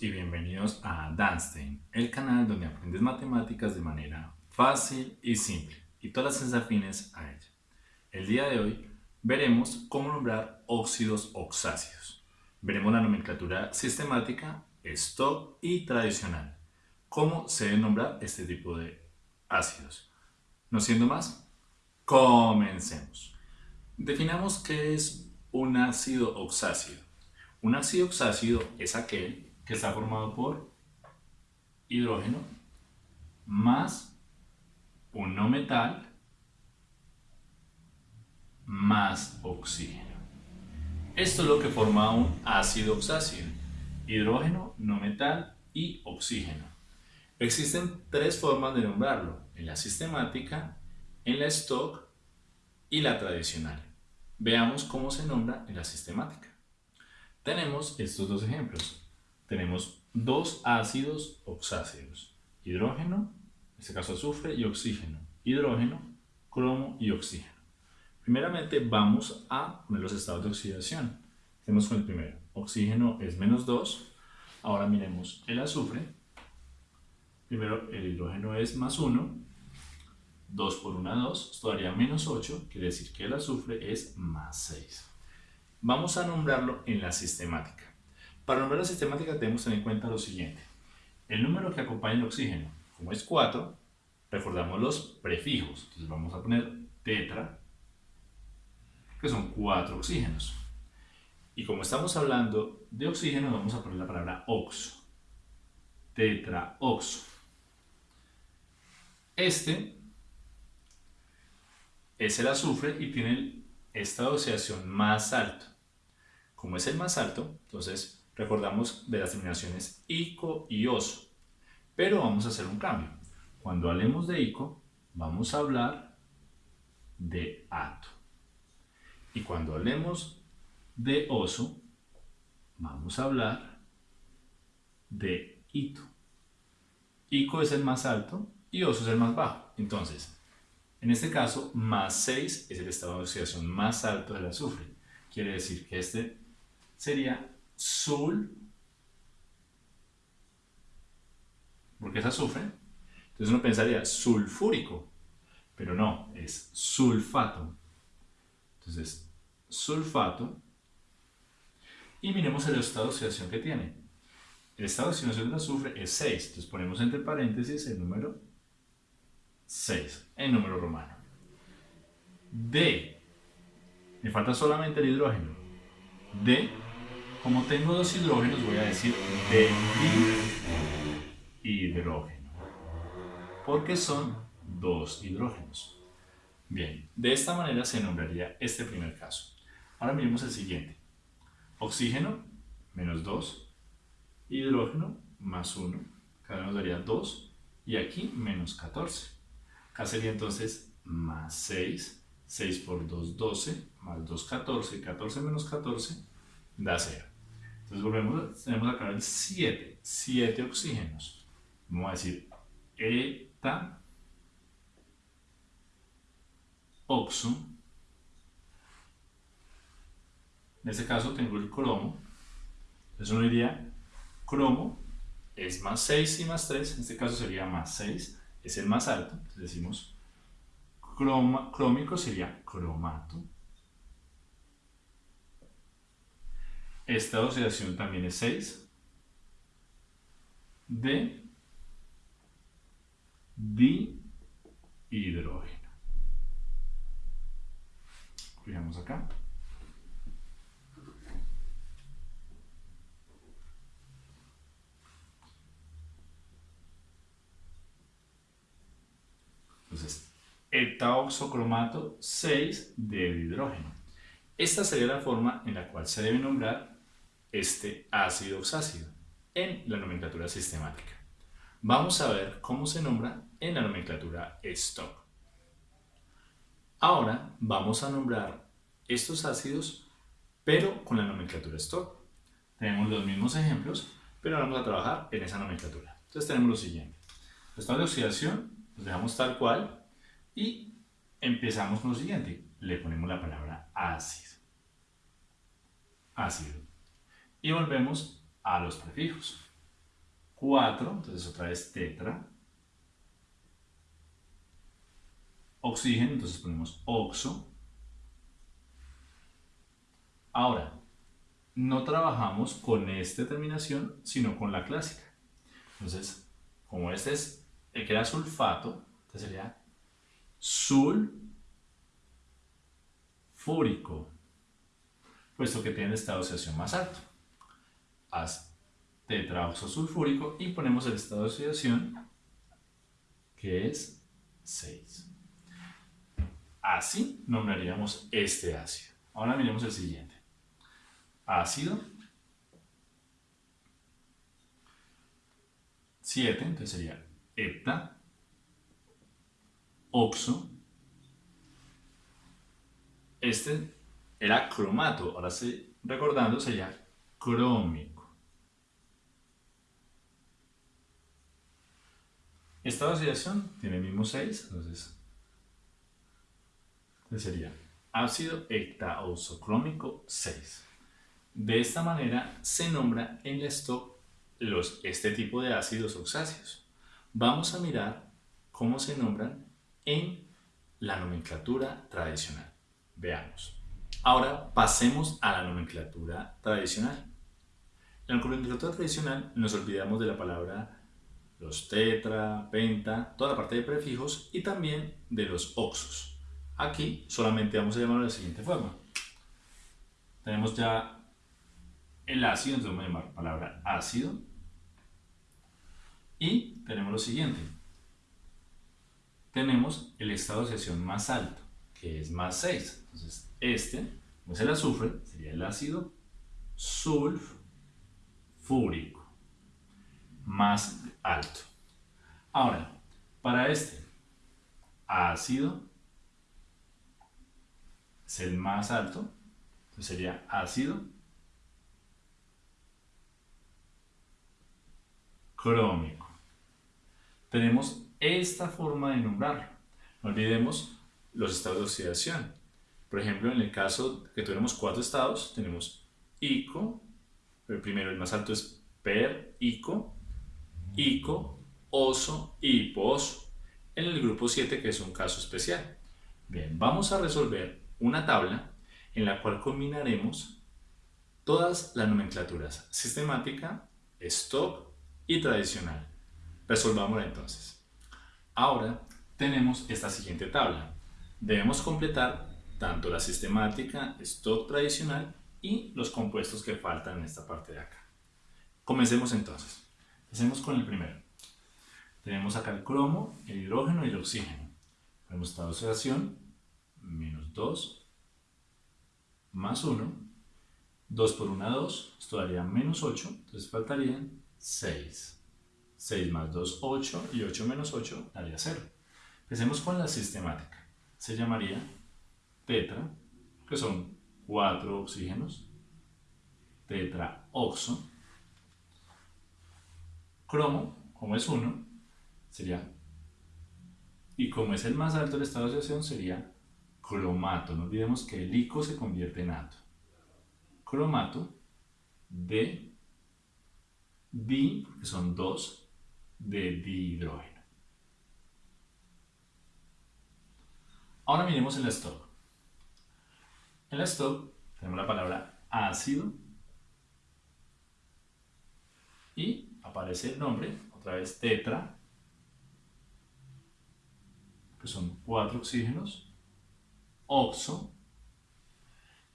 y bienvenidos a Danstein, el canal donde aprendes matemáticas de manera fácil y simple y todas las afines a ella. El día de hoy veremos cómo nombrar óxidos oxácidos. Veremos la nomenclatura sistemática, stock y tradicional. Cómo se debe nombrar este tipo de ácidos. No siendo más, comencemos. Definamos qué es un ácido oxácido. Un ácido oxácido es aquel que está formado por hidrógeno más un no metal más oxígeno. Esto es lo que forma un ácido oxácido. Hidrógeno, no metal y oxígeno. Existen tres formas de nombrarlo, en la sistemática, en la stock y la tradicional. Veamos cómo se nombra en la sistemática. Tenemos estos dos ejemplos. Tenemos dos ácidos oxácidos, hidrógeno, en este caso azufre, y oxígeno. Hidrógeno, cromo y oxígeno. Primeramente vamos a poner los estados de oxidación. Tenemos con el primero. Oxígeno es menos 2. Ahora miremos el azufre. Primero el hidrógeno es más 1. 2 por 1, 2. Esto daría menos 8. Quiere decir que el azufre es más 6. Vamos a nombrarlo en la sistemática. Para nombrar la sistemática debemos tener en cuenta lo siguiente. El número que acompaña el oxígeno, como es 4, recordamos los prefijos. Entonces vamos a poner tetra, que son 4 oxígenos. Y como estamos hablando de oxígeno, vamos a poner la palabra oxo. Tetraoxo. Este es el azufre y tiene esta oxidación más alto. Como es el más alto, entonces recordamos de las terminaciones ICO y OSO. Pero vamos a hacer un cambio. Cuando hablemos de ICO, vamos a hablar de ATO. Y cuando hablemos de OSO, vamos a hablar de ITO. ICO es el más alto y OSO es el más bajo. Entonces, en este caso, más 6 es el estado de oxidación más alto del azufre. Quiere decir que este sería sul, porque es azufre. Entonces uno pensaría sulfúrico, pero no, es sulfato. Entonces, sulfato. Y miremos el estado de oxidación que tiene. El estado de oxidación del azufre es 6. Entonces ponemos entre paréntesis el número 6 en número romano. D. Me falta solamente el hidrógeno. D. Como tengo dos hidrógenos, voy a decir D hidrógeno. Porque son dos hidrógenos. Bien, de esta manera se nombraría este primer caso. Ahora miremos el siguiente. Oxígeno, menos 2. Hidrógeno, más 1. Cada uno daría 2. Y aquí, menos 14. Acá sería entonces más 6, 6 por 2, 12, más 2, 14, 14 menos 14 da 0. Entonces volvemos, tenemos acá el 7, 7 oxígenos. Vamos a decir eta oxo. En este caso tengo el cromo. Entonces uno diría cromo es más 6 y más 3, en este caso sería más 6 es el más alto, entonces decimos croma, crómico sería cromato. Esta oxidación también es 6 de dihidrógeno. Fijamos acá. Entonces, etaoxocromato 6 de hidrógeno. Esta sería la forma en la cual se debe nombrar este ácido oxácido en la nomenclatura sistemática. Vamos a ver cómo se nombra en la nomenclatura stock. Ahora vamos a nombrar estos ácidos, pero con la nomenclatura stock. Tenemos los mismos ejemplos, pero vamos a trabajar en esa nomenclatura. Entonces tenemos lo siguiente. Estado de oxidación los dejamos tal cual y empezamos con lo siguiente. Le ponemos la palabra ácido. Ácido. Y volvemos a los prefijos. 4, entonces otra vez tetra. Oxígeno, entonces ponemos oxo. Ahora, no trabajamos con esta terminación, sino con la clásica. Entonces, como este es el que era sulfato, entonces sería sulfúrico, puesto que tiene estado de oxidación más alto. Haz tetraoxosulfúrico y ponemos el estado de oxidación que es 6. Así nombraríamos este ácido. Ahora miremos el siguiente. Ácido 7, entonces sería hepta, oxo. Este era cromato, ahora sí, recordando sería crómico. Esta oxidación tiene el mismo 6, entonces, sería ácido hectaosocrómico 6. De esta manera se nombra en el stock los, este tipo de ácidos oxáceos. Vamos a mirar cómo se nombran en la nomenclatura tradicional. Veamos. Ahora pasemos a la nomenclatura tradicional. En la nomenclatura tradicional nos olvidamos de la palabra los tetra, penta, toda la parte de prefijos y también de los oxos. Aquí solamente vamos a llamarlo de la siguiente forma. Tenemos ya el ácido, entonces vamos a llamar palabra ácido. Y tenemos lo siguiente. Tenemos el estado de oxidación más alto, que es más 6. Entonces, este, como es el azufre, sería el ácido sulfúrico, más alto. Ahora, para este ácido es el más alto, entonces sería ácido crómico tenemos esta forma de nombrarlo. No olvidemos los estados de oxidación. Por ejemplo, en el caso que tuviéramos cuatro estados, tenemos ICO, el primero, el más alto es per ICO, ICO, oso y hipooso. En el grupo 7, que es un caso especial. Bien, vamos a resolver una tabla en la cual combinaremos todas las nomenclaturas sistemática, stock y tradicional. Resolvámosla entonces. Ahora tenemos esta siguiente tabla. Debemos completar tanto la sistemática, stock tradicional y los compuestos que faltan en esta parte de acá. Comencemos entonces. Empecemos con el primero. Tenemos acá el cromo, el hidrógeno y el oxígeno. Tenemos estado de oxidación, menos 2, más 1, 2 por 1, 2, esto daría menos 8, entonces faltarían 6. 6 más 2, 8 y 8 menos 8 daría 0. Empecemos con la sistemática. Se llamaría tetra, que son 4 oxígenos, tetraoxo, cromo, como es 1, sería, y como es el más alto del estado de oxidación, sería cromato. No olvidemos que el ico se convierte en ato. Cromato de di, que son 2, de dihidrógeno. Ahora miremos el stock. En el stock tenemos la palabra ácido y aparece el nombre, otra vez tetra, que son cuatro oxígenos, oxo,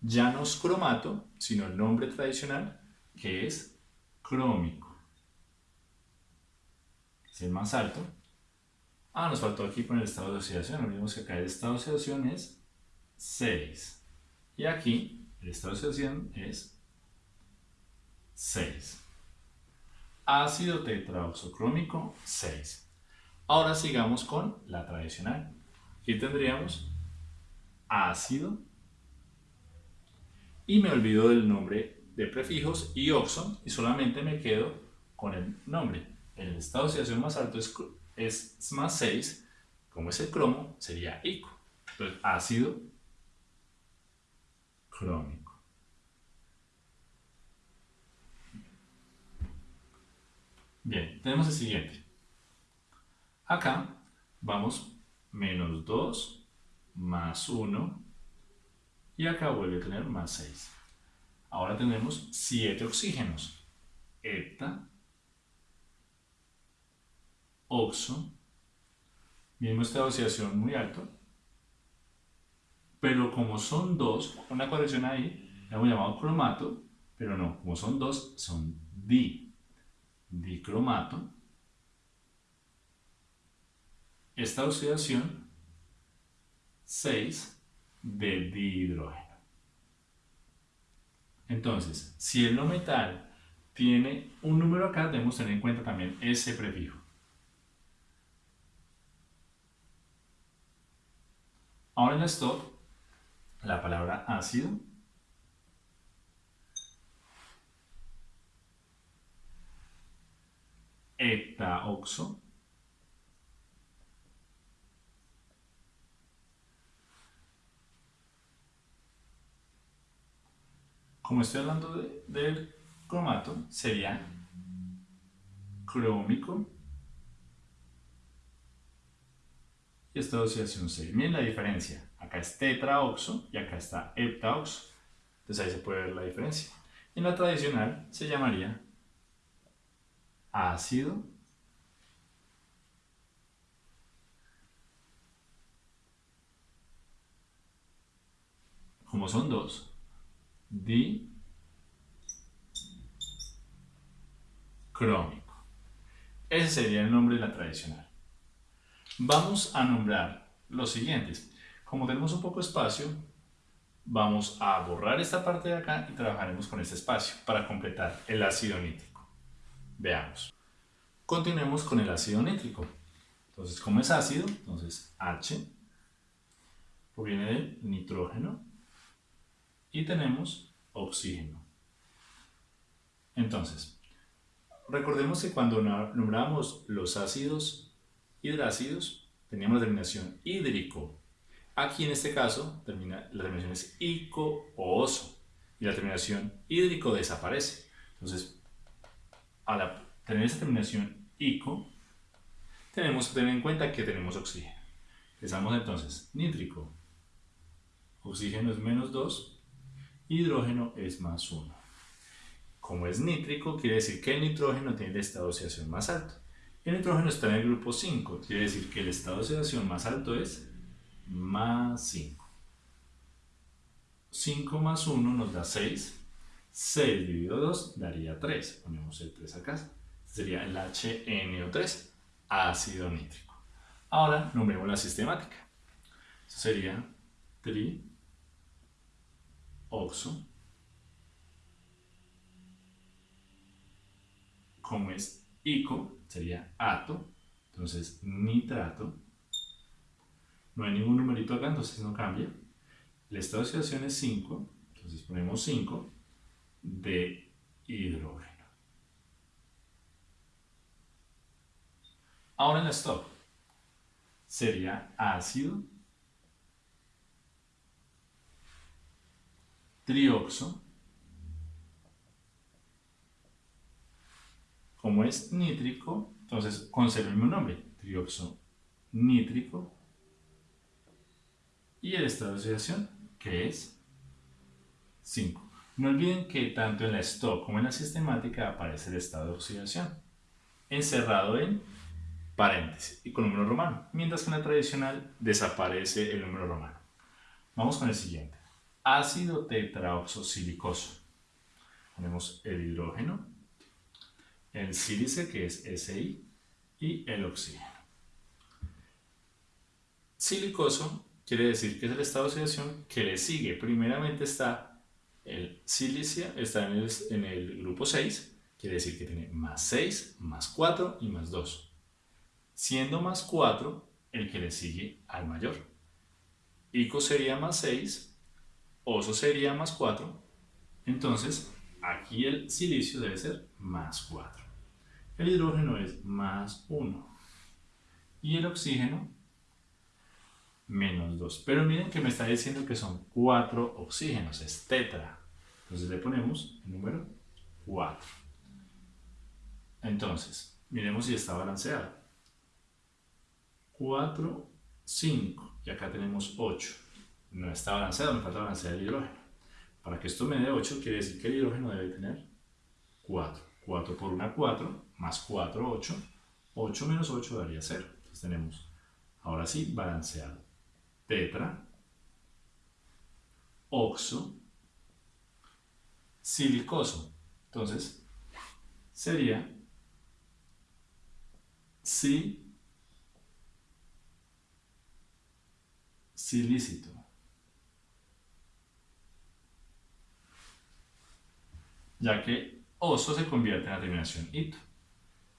ya no es cromato, sino el nombre tradicional, que es crómico es el más alto. Ah, nos faltó aquí poner el estado de oxidación. Olvidemos que acá el estado de oxidación es 6. Y aquí el estado de oxidación es 6. Ácido tetraoxocrómico 6. Ahora sigamos con la tradicional. Aquí tendríamos ácido. Y me olvido del nombre de prefijos y oxo y solamente me quedo con el nombre el estado de oxidación más alto es, es más 6, como es el cromo, sería ICO. Entonces, ácido crómico. Bien, tenemos el siguiente. Acá vamos menos 2 más 1 y acá vuelve a tener más 6. Ahora tenemos 7 oxígenos. Hepta, oxo, mismo esta oxidación muy alto, pero como son dos, una corrección ahí, la hemos llamado cromato, pero no, como son dos, son di, dicromato. Esta oxidación, 6 de dihidrógeno. Entonces, si el no metal tiene un número acá, debemos tener en cuenta también ese prefijo. Ahora en la stop, la palabra ácido heptaoxo como estoy hablando del cromato, sería crómico y esta se Miren la diferencia. Acá es tetraoxo y acá está heptaoxo. Entonces ahí se puede ver la diferencia. En la tradicional se llamaría ácido como son dos, dicrómico. Ese sería el nombre de la tradicional. Vamos a nombrar los siguientes. Como tenemos un poco de espacio, vamos a borrar esta parte de acá y trabajaremos con este espacio para completar el ácido nítrico. Veamos. Continuemos con el ácido nítrico. Entonces, como es ácido, entonces H proviene del nitrógeno y tenemos oxígeno. Entonces, recordemos que cuando nombramos los ácidos hidrácidos, teníamos la terminación hídrico. Aquí en este caso, la terminación es ico o oso y la terminación hídrico desaparece. Entonces, al tener esa terminación ico, tenemos que tener en cuenta que tenemos oxígeno. Empezamos entonces, nítrico, oxígeno es menos 2, hidrógeno es más 1. Como es nítrico, quiere decir que el nitrógeno tiene el estado de oxidación más alto. El nitrógeno está en el grupo 5, quiere decir que el estado de oxidación más alto es más 5. 5 más 1 nos da 6. 6 dividido 2 daría 3. Ponemos el 3 acá. Sería el HNO3, ácido nítrico. Ahora nombremos la sistemática. Sería tri oxo, como es ico, sería ato, entonces nitrato, no hay ningún numerito acá, entonces no cambia. El estado de oxidación es 5, entonces ponemos 5 de hidrógeno. Ahora en la stop sería ácido trioxo, como es nítrico, entonces conserva el mismo nombre, trioxo nítrico, y el estado de oxidación, que es 5. No olviden que tanto en la stock como en la sistemática aparece el estado de oxidación, encerrado en paréntesis y con número romano, mientras que en la tradicional desaparece el número romano. Vamos con el siguiente ácido tetraoxosilicoso. Tenemos el hidrógeno, el sílice que es Si y el oxígeno. Silicoso quiere decir que es el estado de oxidación que le sigue. Primeramente está el silicio, está en el, en el grupo 6, quiere decir que tiene más 6, más 4 y más 2. Siendo más 4 el que le sigue al mayor. Ico sería más 6 oso sería más 4, entonces aquí el silicio debe ser más 4. El hidrógeno es más 1 y el oxígeno menos 2. Pero miren que me está diciendo que son 4 oxígenos, es tetra. Entonces le ponemos el número 4. Entonces, miremos si está balanceado. 4, 5 y acá tenemos 8. No está balanceado, me falta balancear el hidrógeno. Para que esto me dé 8, quiere decir que el hidrógeno debe tener 4. 4 por 1, 4, más 4, 8. 8 menos 8 daría 0. Entonces tenemos, ahora sí, balanceado. Tetra, oxo, silicoso. Entonces, sería si silícito. Ya que oso se convierte en la terminación ito.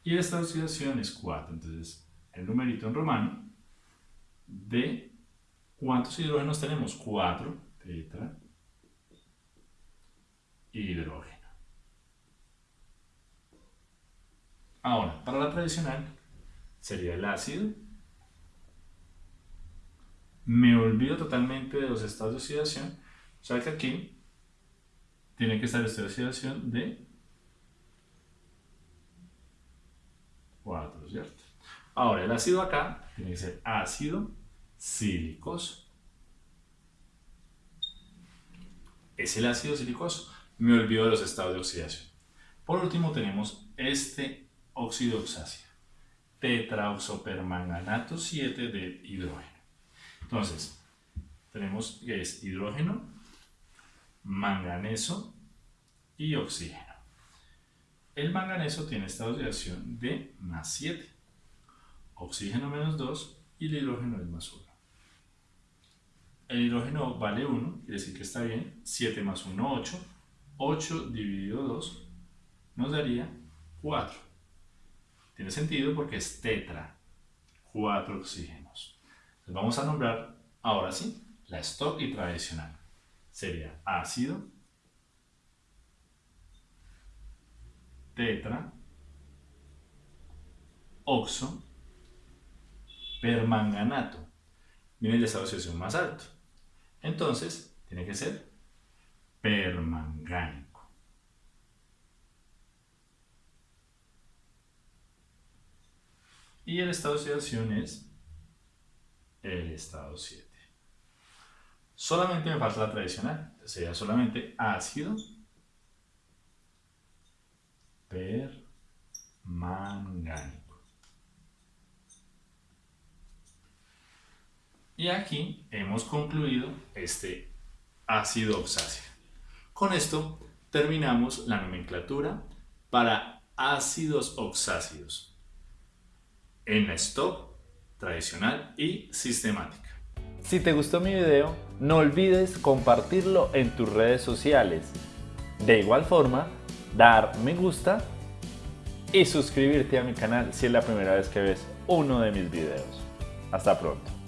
Y esta oxidación es 4. Entonces, el numerito en romano de ¿cuántos hidrógenos tenemos? 4 tetra hidrógeno. Ahora, para la tradicional sería el ácido. Me olvido totalmente de los estados de oxidación. O sea que aquí tiene que estar de oxidación de 4, ¿cierto? Ahora, el ácido acá tiene que ser ácido silicoso. Es el ácido silicoso. Me olvido de los estados de oxidación. Por último tenemos este óxido oxáceo. Tetraoxopermanganato 7 de hidrógeno. Entonces, tenemos que es hidrógeno, manganeso y oxígeno. El manganeso tiene esta oxidación de más 7, oxígeno menos 2 y el hidrógeno es más 1. El hidrógeno vale 1, quiere decir que está bien, 7 más 1, 8, 8 dividido 2 nos daría 4. Tiene sentido porque es tetra, 4 oxígenos. Vamos a nombrar ahora sí la stock y tradicional. Sería ácido tetra, oxo, permanganato. Miren el estado de oxidación más alto. Entonces, tiene que ser permangánico. Y el estado de oxidación es el estado 7. Solamente me falta la tradicional. Sería solamente ácido permangánico. Y aquí hemos concluido este ácido oxáceo. Con esto terminamos la nomenclatura para ácidos oxácidos en la stock tradicional y sistemática. Si te gustó mi video, no olvides compartirlo en tus redes sociales. De igual forma, dar me gusta y suscribirte a mi canal si es la primera vez que ves uno de mis videos. Hasta pronto.